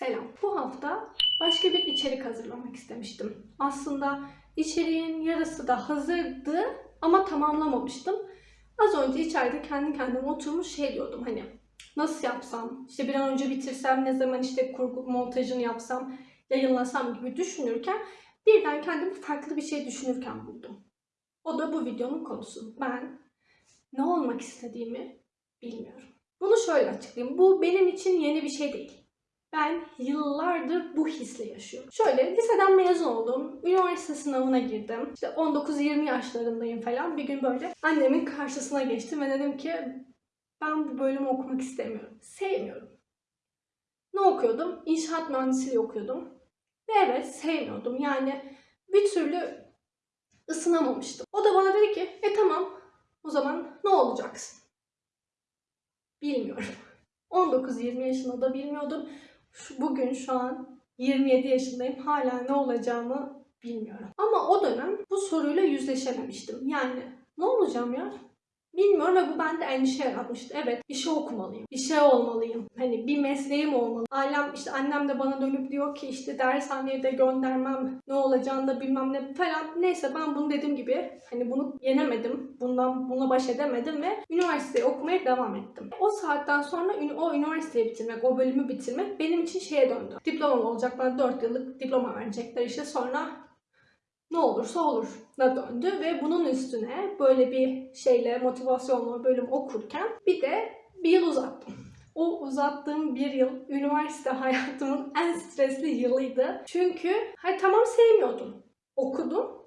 Selam. Bu hafta başka bir içerik hazırlamak istemiştim. Aslında içeriğin yarısı da hazırdı ama tamamlamamıştım. Az önce içeride kendi kendime oturmuş şey diyordum hani nasıl yapsam, işte bir an önce bitirsem, ne zaman işte kurgu montajını yapsam, yayınlasam gibi düşünürken birden kendimi farklı bir şey düşünürken buldum. O da bu videonun konusu. Ben ne olmak istediğimi bilmiyorum. Bunu şöyle açıklayayım. Bu benim için yeni bir şey değil. Ben yıllardır bu hisle yaşıyorum. Şöyle liseden mezun oldum. Üniversite sınavına girdim. İşte 19-20 yaşlarındayım falan. Bir gün böyle annemin karşısına geçtim ve dedim ki ben bu bölümü okumak istemiyorum. Sevmiyorum. Ne okuyordum? İnşaat mühendisliği okuyordum. Ve evet sevmiyordum. Yani bir türlü ısınamamıştım. O da bana dedi ki e tamam o zaman ne olacaksın? Bilmiyorum. 19-20 yaşında da bilmiyordum. Şu, bugün şu an 27 yaşındayım. Hala ne olacağımı bilmiyorum. Ama o dönem bu soruyla yüzleşememiştim. Yani ne olacağım ya? Bilmiyorum ve bu bende endişe yaratmıştı. Evet bir şey okumalıyım. Bir şey olmalıyım. Hani bir mesleğim olmalı. Ailem işte annem de bana dönüp diyor ki işte dershaneye de göndermem. Ne olacağını da bilmem ne falan. Neyse ben bunu dediğim gibi hani bunu yenemedim. Bundan bununla baş edemedim ve üniversiteyi okumaya devam ettim. O saatten sonra o üniversiteyi bitirmek, o bölümü bitirmek benim için şeye döndü. Diplomam olacak bana 4 yıllık diploma verecekler işte sonra ne olursa olur da döndü ve bunun üstüne böyle bir şeyle motivasyonla bölüm okurken bir de bir yıl uzattım. O uzattığım bir yıl üniversite hayatımın en stresli yılıydı. Çünkü hayır tamam sevmiyordum. Okudum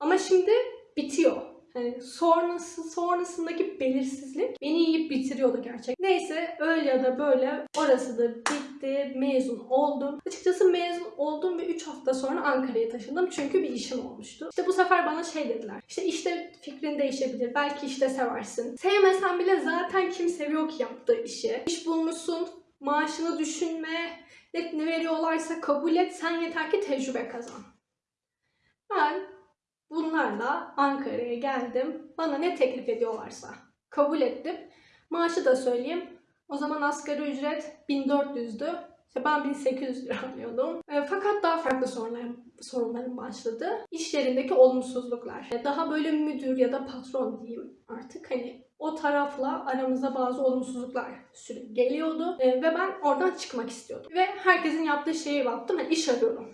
ama şimdi bitiyor. Hani sonrası sonrasındaki belirsizlik beni yiyip bitiriyordu gerçekten. Neyse öyle ya da böyle orası da bitti. Mezun oldum. Açıkçası mezun oldum ve 3 hafta sonra Ankara'ya taşındım. Çünkü bir işim olmuştu. İşte bu sefer bana şey dediler. İşte işte fikrin değişebilir. Belki işte seversin. Sevmesen bile zaten kim seviyor ki yaptığı işi. İş bulmuşsun. Maaşını düşünme. Ne veriyorlarsa kabul et. Sen yeter ki tecrübe kazan. Ben bunlarla Ankara'ya geldim. Bana ne teklif ediyorlarsa kabul ettim. Maaşı da söyleyeyim. O zaman asgari ücret 1400'dü. İşte ben 1800 lira alıyordum. E, fakat daha farklı sorunlarım, sorunlarım başladı. İş yerindeki olumsuzluklar. E, Daha böyle müdür ya da patron diyeyim artık. Hani o tarafla aramızda bazı olumsuzluklar sürekli geliyordu. E, ve ben oradan çıkmak istiyordum. Ve herkesin yaptığı şeye baktım. Yani iş arıyorum.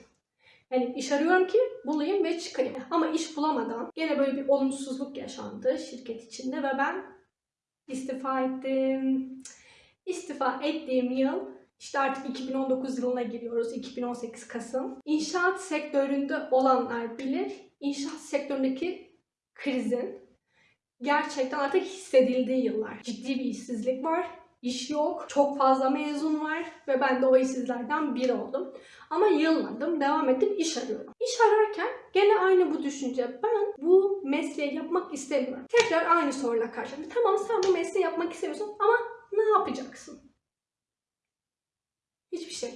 Yani iş arıyorum ki bulayım ve çıkayım. Ama iş bulamadan gene böyle bir olumsuzluk yaşandı şirket içinde ve ben istifa ettim. İstifa ettiğim yıl işte artık 2019 yılına giriyoruz. 2018 Kasım. İnşaat sektöründe olanlar bilir. İnşaat sektöründeki krizin gerçekten artık hissedildiği yıllar. Ciddi bir işsizlik var. İş yok. Çok fazla mezun var ve ben de o işsizlerden biri oldum. Ama yılmadım, devam ettim, iş arıyorum. İş ararken gene aynı bu düşünce. Ben bu mesleği yapmak istemiyorum. Tekrar aynı soruyla karşılaştım. Tamam sen bu mesleği yapmak istemiyorsun ama ne yapacaksın? Hiçbir şey.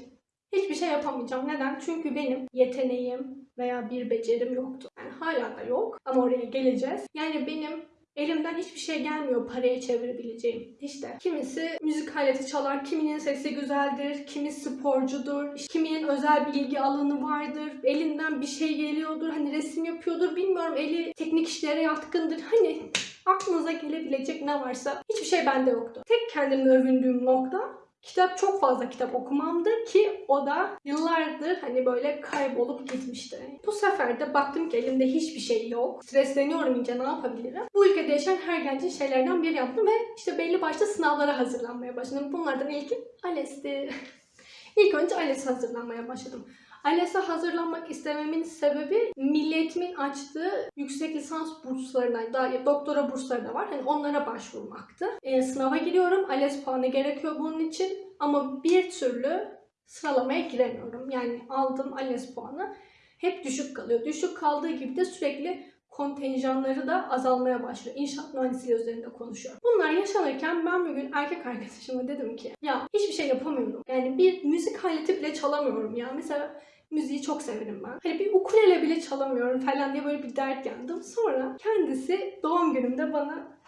Hiçbir şey yapamayacağım. Neden? Çünkü benim yeteneğim veya bir becerim yoktu. Yani hala da yok ama oraya geleceğiz. Yani benim elimden hiçbir şey gelmiyor paraya çevirebileceğim. İşte kimisi müzik aleti çalar, kiminin sesi güzeldir, kimi sporcudur, kiminin özel bir ilgi alanı vardır, elinden bir şey geliyordur, hani resim yapıyordur, bilmiyorum eli teknik işlere yatkındır. Hani aklınıza gelebilecek ne varsa hiçbir şey bende yoktu. Tek kendimle övündüğüm nokta kitap çok fazla kitap okumamdı ki o da yıllardır hani böyle kaybolup gitmişti. Bu sefer de baktım ki elimde hiçbir şey yok. Stresleniyorum iyice ne yapabilirim? Bu ülkede yaşayan her gencin şeylerden biri yaptım ve işte belli başlı sınavlara hazırlanmaya başladım. Bunlardan ilki ALES'ti. İlk önce ALES'e hazırlanmaya başladım. ALES'e hazırlanmak istememin sebebi milliyetimin açtığı yüksek lisans burslarına, daha doktora bursları da var. Hani onlara başvurmaktı. E, sınava giriyorum. ALES puanı gerekiyor bunun için. Ama bir türlü sıralamaya giremiyorum. Yani aldığım ALES puanı hep düşük kalıyor. Düşük kaldığı gibi de sürekli kontenjanları da azalmaya başlıyor. İnşaat mühendisliği üzerinde konuşuyorum. Bunlar yaşanırken ben bir gün erkek arkadaşıma dedim ki ya hiçbir şey yapamıyorum. Yani bir müzik aleti bile çalamıyorum ya. Mesela müziği çok severim ben. Hani bir ukulele bile çalamıyorum falan diye böyle bir dert yandım. Sonra kendisi doğum günümde bana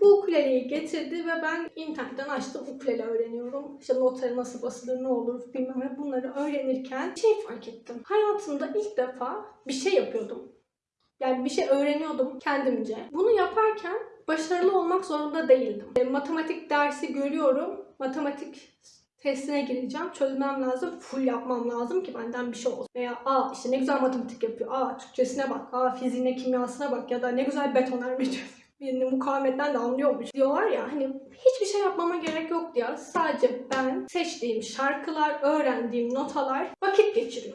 Bu ukuleleyi getirdi ve ben internetten açtım ukulele öğreniyorum. İşte notları nasıl basılır, ne olur bilmem ne bunları öğrenirken şey fark ettim. Hayatımda ilk defa bir şey yapıyordum. Yani bir şey öğreniyordum kendimce. Bunu yaparken başarılı olmak zorunda değildim. E, matematik dersi görüyorum. Matematik testine gireceğim. Çözmem lazım. Full yapmam lazım ki benden bir şey olsun. Veya aa işte ne güzel matematik yapıyor. Aa Türkçesine bak. Aa fiziğine, kimyasına bak. Ya da ne güzel betonarme çözüyor. Birini mukavemetten de anlıyormuş diyorlar ya hani hiçbir şey yapmama gerek yok ya. Sadece ben seçtiğim şarkılar, öğrendiğim notalar vakit geçiriyor.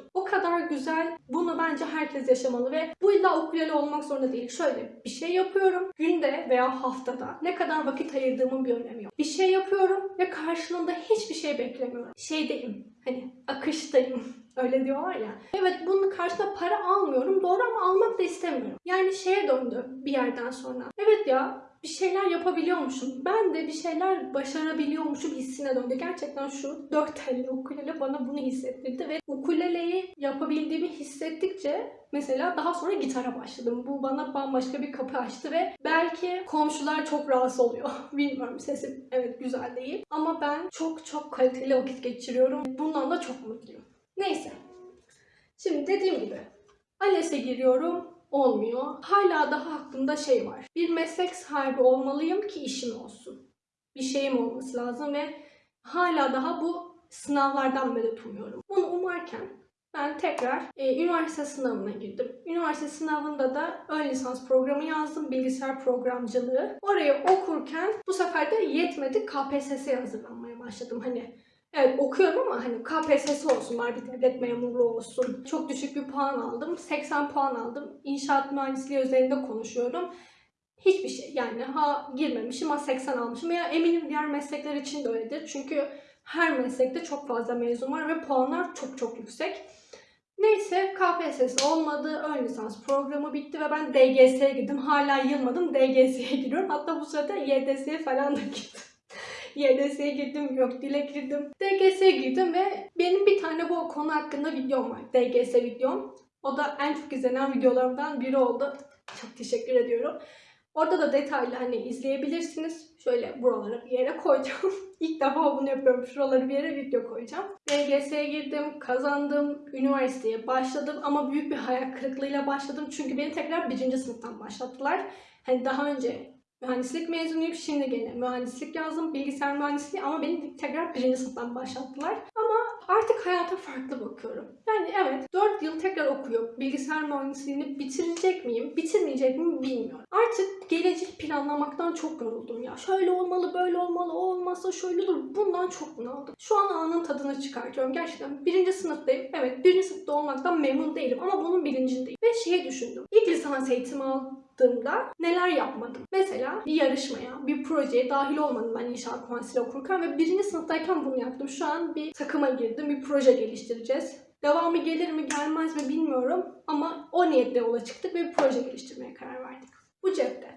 Kadar güzel. Bunu bence herkes yaşamalı ve bu illa ukulele olmak zorunda değil. Şöyle bir şey yapıyorum günde veya haftada ne kadar vakit ayırdığımın bir önemi yok. Bir şey yapıyorum ve karşılığında hiçbir şey beklemiyorum. Şeydeyim hani akıştayım. Öyle diyorlar ya. Evet bunun karşılığında para almıyorum. Doğru ama almak da istemiyorum. Yani şeye döndü bir yerden sonra. Evet ya bir şeyler yapabiliyormuşum. Ben de bir şeyler başarabiliyormuşum hissine döndü. Gerçekten şu dört telli ukulele bana bunu hissettirdi ve ukuleleyi yapabildiğimi hissettikçe mesela daha sonra gitara başladım. Bu bana bambaşka bir kapı açtı ve belki komşular çok rahatsız oluyor. Bilmiyorum sesim evet güzel değil. Ama ben çok çok kaliteli vakit geçiriyorum. Bundan da çok mutluyum. Neyse. Şimdi dediğim gibi ALES'e giriyorum olmuyor. Hala daha aklımda şey var. Bir meslek sahibi olmalıyım ki işim olsun. Bir şeyim olması lazım ve hala daha bu sınavlardan medet umuyorum. Bunu umarken ben tekrar e, üniversite sınavına girdim. Üniversite sınavında da ön lisans programı yazdım. Bilgisayar programcılığı. Orayı okurken bu sefer de yetmedi. KPSS'ye hazırlanmaya başladım. Hani Evet okuyorum ama hani KPSS olsun, var bir devlet memuru olsun. Çok düşük bir puan aldım. 80 puan aldım. İnşaat mühendisliği üzerinde konuşuyorum. Hiçbir şey yani ha girmemişim ha 80 almışım ya eminim diğer meslekler için de öyledir. Çünkü her meslekte çok fazla mezun var ve puanlar çok çok yüksek. Neyse KPSS olmadı. Ön lisans programı bitti ve ben DGS'ye girdim. Hala yılmadım. DGS'ye giriyorum. Hatta bu sırada YDS'ye falan da girdim. YDS'ye girdim, yok dile girdim. DGS'ye girdim ve benim bir tane bu konu hakkında videom var. DGS videom. O da en çok izlenen videolarımdan biri oldu. Çok teşekkür ediyorum. Orada da detaylı hani izleyebilirsiniz. Şöyle buralara bir yere koyacağım. İlk defa bunu yapıyorum. Şuraları bir yere video koyacağım. DGS'ye girdim, kazandım, üniversiteye başladım ama büyük bir hayal kırıklığıyla başladım. Çünkü beni tekrar birinci sınıftan başlattılar. Hani daha önce mühendislik mezunuyum. Şimdi gene mühendislik yazdım. Bilgisayar mühendisliği ama beni tekrar birinci sınıftan başlattılar. Ama artık hayata farklı bakıyorum. Yani evet 4 yıl tekrar okuyor. Bilgisayar mühendisliğini bitirecek miyim, bitirmeyecek miyim bilmiyorum. Artık gelecek planlamaktan çok yoruldum ya. Şöyle olmalı, böyle olmalı, o olmazsa şöyle olur. Bundan çok bunaldım. Şu an anın tadını çıkartıyorum. Gerçekten birinci sınıftayım. Evet birinci sınıfta olmaktan memnun değilim ama bunun bilincindeyim. Ve şeyi düşündüm. İlk lisans eğitimi aldığımda neler yapmadım? Mesela bir yarışmaya, bir projeye dahil olmadım ben inşaat mühendisliği okurken ve birinci sınıftayken bunu yaptım. Şu an bir takıma girdim, bir proje geliştireceğiz. Devamı gelir mi gelmez mi bilmiyorum ama o niyetle yola çıktık ve bir proje geliştirmeye karar verdik. Bu cepte.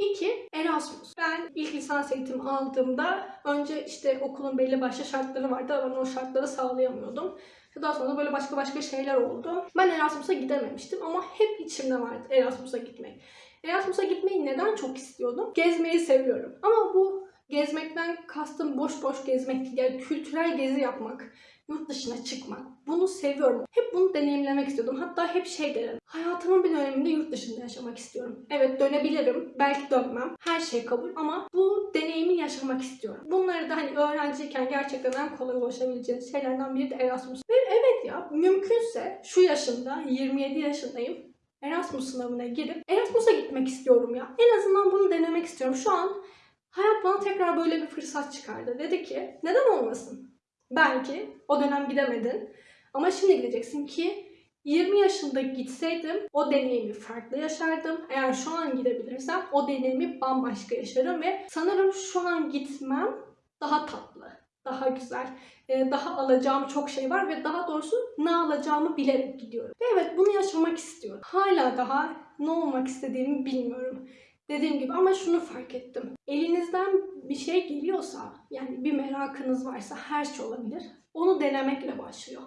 İki, Erasmus. Ben ilk lisans eğitimi aldığımda önce işte okulun belli başlı şartları vardı ben o şartları sağlayamıyordum. Daha sonra böyle başka başka şeyler oldu. Ben Erasmus'a gidememiştim ama hep içimde vardı Erasmus'a gitmek. Erasmus'a gitmeyi neden çok istiyordum? Gezmeyi seviyorum. Ama bu gezmekten kastım boş boş gezmek değil. Yani kültürel gezi yapmak, yurt dışına çıkmak. Bunu seviyorum. Hep bunu deneyimlemek istiyordum. Hatta hep şey derim. Hayatımın bir döneminde yurt dışında yaşamak istiyorum. Evet dönebilirim. Belki dönmem. Her şey kabul. Ama bu deneyimi yaşamak istiyorum. Bunları da hani öğrenciyken gerçekten en kolay ulaşabileceğiniz şeylerden biri de Erasmus. Ve evet ya mümkünse şu yaşımda 27 yaşındayım. Erasmus sınavına girip Erasmus'a gitmek istiyorum ya. En azından bunu denemek istiyorum. Şu an hayat bana tekrar böyle bir fırsat çıkardı. Dedi ki neden olmasın? Belki o dönem gidemedin ama şimdi gideceksin ki 20 yaşında gitseydim o deneyimi farklı yaşardım. Eğer şu an gidebilirsem o deneyimi bambaşka yaşarım ve sanırım şu an gitmem daha tatlı, daha güzel, e, daha alacağım çok şey var ve daha doğrusu ne alacağımı bilerek gidiyorum. Ve evet bunu yaşamak istiyorum. Hala daha ne olmak istediğimi bilmiyorum. Dediğim gibi ama şunu fark ettim. Elinizden bir şey geliyorsa, yani bir merakınız varsa her şey olabilir. Onu denemekle başlıyor.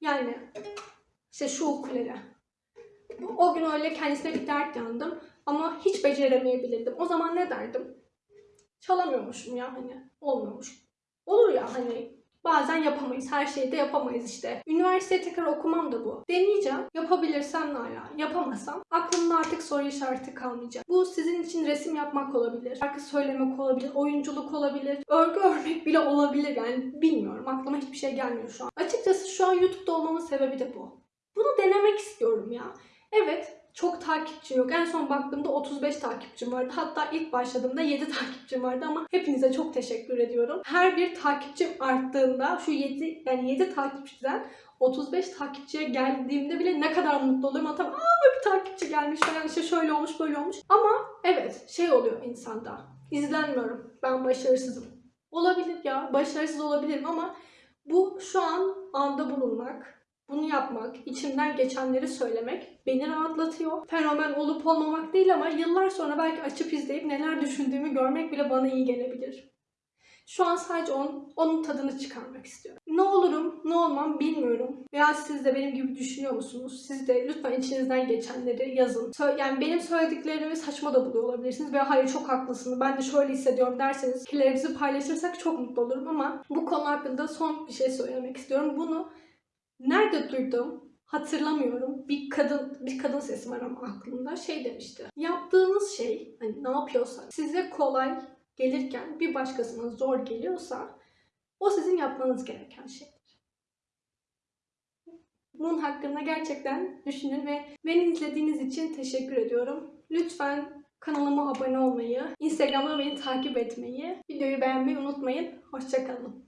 Yani işte şu ukulele. O gün öyle kendisine bir dert yandım ama hiç beceremeyebilirdim. O zaman ne derdim? çalamıyormuşum ya hani. Olmuyormuş. Olur ya hani bazen yapamayız. Her şeyi de yapamayız işte. Üniversiteye tekrar okumam da bu. Deneyeceğim. Yapabilirsem ne ala. Yapamazsam aklımda artık soru işareti kalmayacak. Bu sizin için resim yapmak olabilir. Şarkı söylemek olabilir. Oyunculuk olabilir. Örgü örmek bile olabilir. Yani bilmiyorum. Aklıma hiçbir şey gelmiyor şu an. Açıkçası şu an YouTube'da olmamın sebebi de bu. Bunu denemek istiyorum ya. Evet çok takipçim yok. En son baktığımda 35 takipçim vardı. Hatta ilk başladığımda 7 takipçim vardı ama hepinize çok teşekkür ediyorum. Her bir takipçim arttığında şu 7 yani 7 takipçiden 35 takipçiye geldiğimde bile ne kadar mutlu oluyorum. Hatta aa bir takipçi gelmiş falan işte şöyle olmuş böyle olmuş. Ama evet şey oluyor insanda. İzlenmiyorum. Ben başarısızım. Olabilir ya. Başarısız olabilirim ama bu şu an anda bulunmak, bunu yapmak, içimden geçenleri söylemek beni rahatlatıyor. Fenomen olup olmamak değil ama yıllar sonra belki açıp izleyip neler düşündüğümü görmek bile bana iyi gelebilir. Şu an sadece onun, onun tadını çıkarmak istiyorum. Ne olurum, ne olmam bilmiyorum. Veya siz de benim gibi düşünüyor musunuz? Siz de lütfen içinizden geçenleri yazın. Yani benim söylediklerimi saçma da buluyor olabilirsiniz. Veya hayır çok haklısın, ben de şöyle hissediyorum derseniz fikirlerinizi paylaşırsak çok mutlu olurum ama bu konu hakkında son bir şey söylemek istiyorum. Bunu Nerede duydum? Hatırlamıyorum. Bir kadın bir kadın sesi var ama aklımda şey demişti. Yaptığınız şey hani ne yapıyorsanız size kolay gelirken bir başkasına zor geliyorsa o sizin yapmanız gereken şeydir. Bunun hakkında gerçekten düşünün ve beni izlediğiniz için teşekkür ediyorum. Lütfen kanalıma abone olmayı, Instagram'da beni takip etmeyi, videoyu beğenmeyi unutmayın. Hoşçakalın.